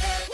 Hey.